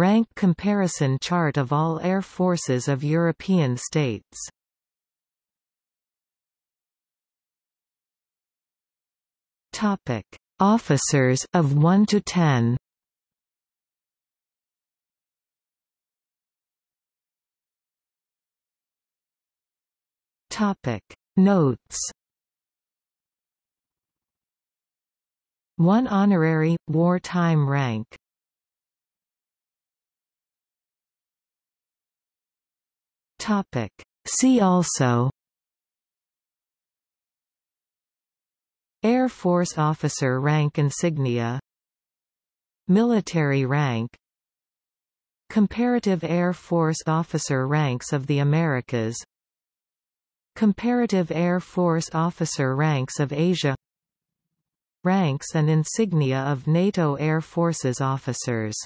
Rank comparison chart of all air forces of European states Topic: Officers of 1 to 10. Topic: Notes. 1 honorary wartime rank. Topic: See also. Air Force officer rank insignia. Military rank. Comparative Air Force officer ranks of the Americas. Comparative Air Force officer ranks of Asia. Ranks and insignia of NATO Air Forces officers